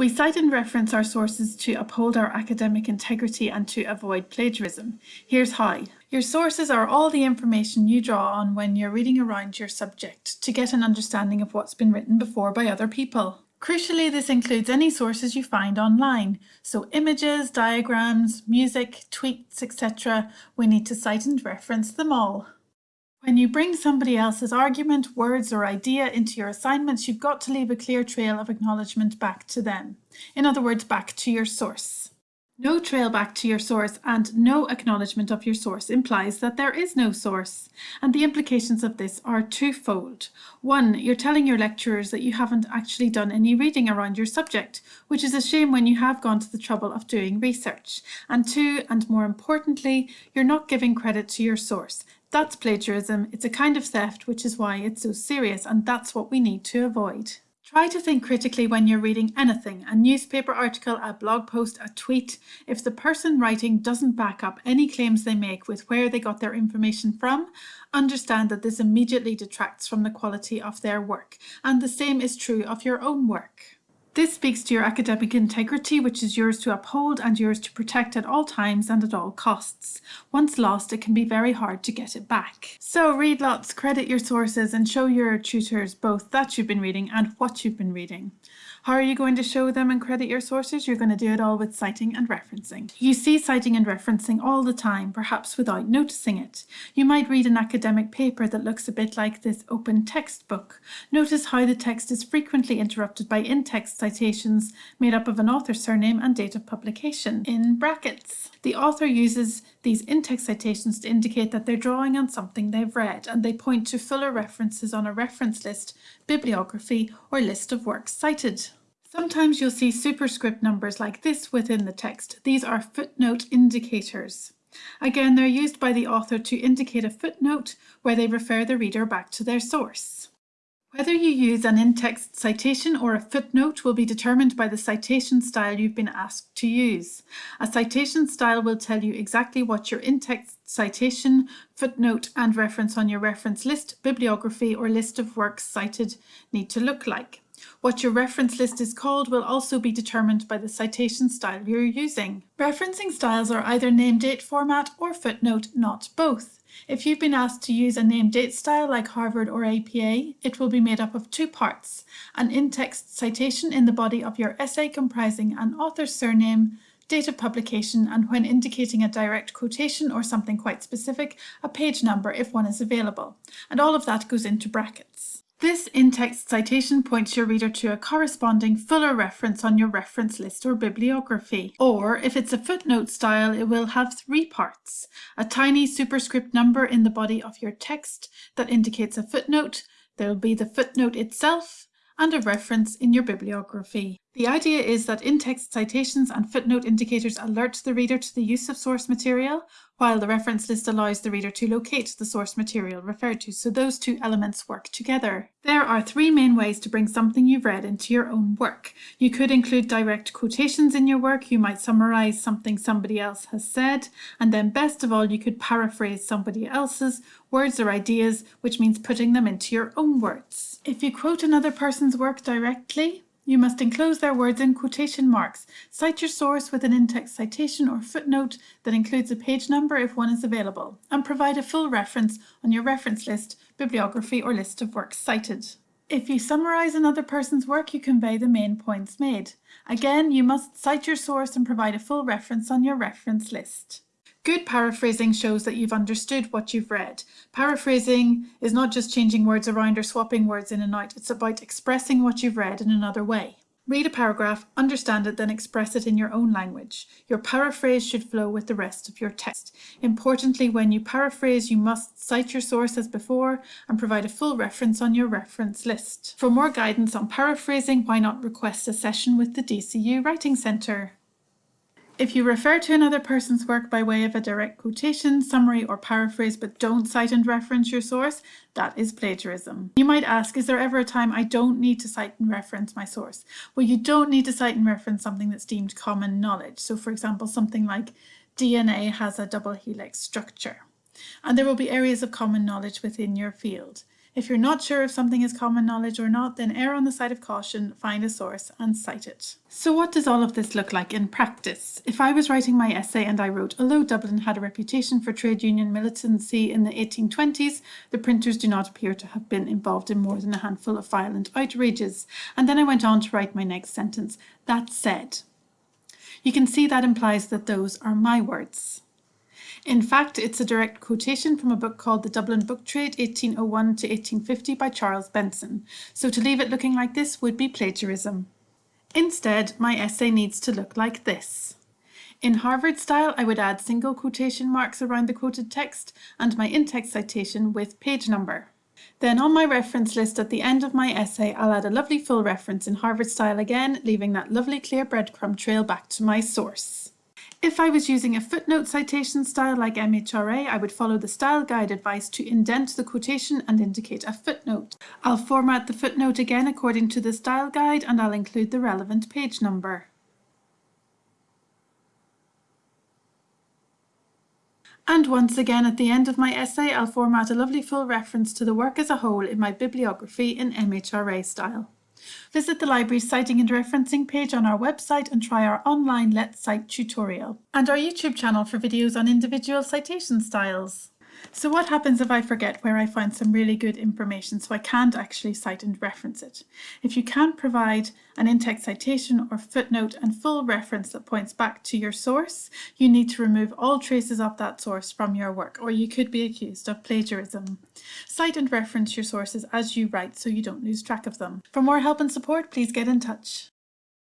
We cite and reference our sources to uphold our academic integrity and to avoid plagiarism. Here's how. Your sources are all the information you draw on when you're reading around your subject to get an understanding of what's been written before by other people. Crucially, this includes any sources you find online, so images, diagrams, music, tweets, etc. We need to cite and reference them all. When you bring somebody else's argument, words or idea into your assignments, you've got to leave a clear trail of acknowledgement back to them. In other words, back to your source. No trail back to your source and no acknowledgement of your source implies that there is no source. And the implications of this are twofold. One, you're telling your lecturers that you haven't actually done any reading around your subject, which is a shame when you have gone to the trouble of doing research. And two, and more importantly, you're not giving credit to your source. That's plagiarism. It's a kind of theft, which is why it's so serious, and that's what we need to avoid. Try to think critically when you're reading anything, a newspaper article, a blog post, a tweet. If the person writing doesn't back up any claims they make with where they got their information from, understand that this immediately detracts from the quality of their work. And the same is true of your own work. This speaks to your academic integrity, which is yours to uphold and yours to protect at all times and at all costs. Once lost, it can be very hard to get it back. So read lots, credit your sources and show your tutors both that you've been reading and what you've been reading. How are you going to show them and credit your sources? You're going to do it all with citing and referencing. You see citing and referencing all the time, perhaps without noticing it. You might read an academic paper that looks a bit like this open textbook. Notice how the text is frequently interrupted by in-text citations made up of an author's surname and date of publication in brackets. The author uses these in-text citations to indicate that they're drawing on something they've read and they point to fuller references on a reference list, bibliography or list of works cited. Sometimes you'll see superscript numbers like this within the text. These are footnote indicators. Again, they're used by the author to indicate a footnote where they refer the reader back to their source. Whether you use an in-text citation or a footnote will be determined by the citation style you've been asked to use. A citation style will tell you exactly what your in-text citation, footnote and reference on your reference list, bibliography or list of works cited need to look like. What your reference list is called will also be determined by the citation style you're using. Referencing styles are either name-date format or footnote, not both. If you've been asked to use a name-date style like Harvard or APA, it will be made up of two parts, an in-text citation in the body of your essay comprising an author's surname, date of publication, and when indicating a direct quotation or something quite specific, a page number if one is available. And all of that goes into brackets. This in-text citation points your reader to a corresponding fuller reference on your reference list or bibliography. Or if it's a footnote style, it will have three parts. A tiny superscript number in the body of your text that indicates a footnote. There will be the footnote itself and a reference in your bibliography. The idea is that in-text citations and footnote indicators alert the reader to the use of source material, while the reference list allows the reader to locate the source material referred to, so those two elements work together. There are three main ways to bring something you've read into your own work. You could include direct quotations in your work, you might summarize something somebody else has said, and then best of all you could paraphrase somebody else's words or ideas, which means putting them into your own words. If you quote another person's work directly, you must enclose their words in quotation marks. Cite your source with an in-text citation or footnote that includes a page number if one is available, and provide a full reference on your reference list, bibliography or list of works cited. If you summarize another person's work, you convey the main points made. Again, you must cite your source and provide a full reference on your reference list. Good paraphrasing shows that you've understood what you've read. Paraphrasing is not just changing words around or swapping words in and out, it's about expressing what you've read in another way. Read a paragraph, understand it, then express it in your own language. Your paraphrase should flow with the rest of your text. Importantly, when you paraphrase, you must cite your source as before and provide a full reference on your reference list. For more guidance on paraphrasing, why not request a session with the DCU Writing Centre? If you refer to another person's work by way of a direct quotation, summary or paraphrase but don't cite and reference your source, that is plagiarism. You might ask, is there ever a time I don't need to cite and reference my source? Well, you don't need to cite and reference something that's deemed common knowledge. So for example, something like DNA has a double helix structure. And there will be areas of common knowledge within your field. If you're not sure if something is common knowledge or not, then err on the side of caution, find a source and cite it. So what does all of this look like in practice? If I was writing my essay and I wrote, although Dublin had a reputation for trade union militancy in the 1820s, the printers do not appear to have been involved in more than a handful of violent outrages. And then I went on to write my next sentence, that said. You can see that implies that those are my words. In fact, it's a direct quotation from a book called The Dublin Book Trade 1801 to 1850 by Charles Benson, so to leave it looking like this would be plagiarism. Instead, my essay needs to look like this. In Harvard style, I would add single quotation marks around the quoted text and my in-text citation with page number. Then on my reference list at the end of my essay, I'll add a lovely full reference in Harvard style again, leaving that lovely clear breadcrumb trail back to my source. If I was using a footnote citation style like MHRA, I would follow the style guide advice to indent the quotation and indicate a footnote. I'll format the footnote again according to the style guide and I'll include the relevant page number. And once again at the end of my essay I'll format a lovely full reference to the work as a whole in my bibliography in MHRA style. Visit the library's citing and referencing page on our website and try our online Let's Cite tutorial and our YouTube channel for videos on individual citation styles. So what happens if I forget where I find some really good information so I can't actually cite and reference it? If you can't provide an in-text citation or footnote and full reference that points back to your source, you need to remove all traces of that source from your work or you could be accused of plagiarism. Cite and reference your sources as you write so you don't lose track of them. For more help and support, please get in touch.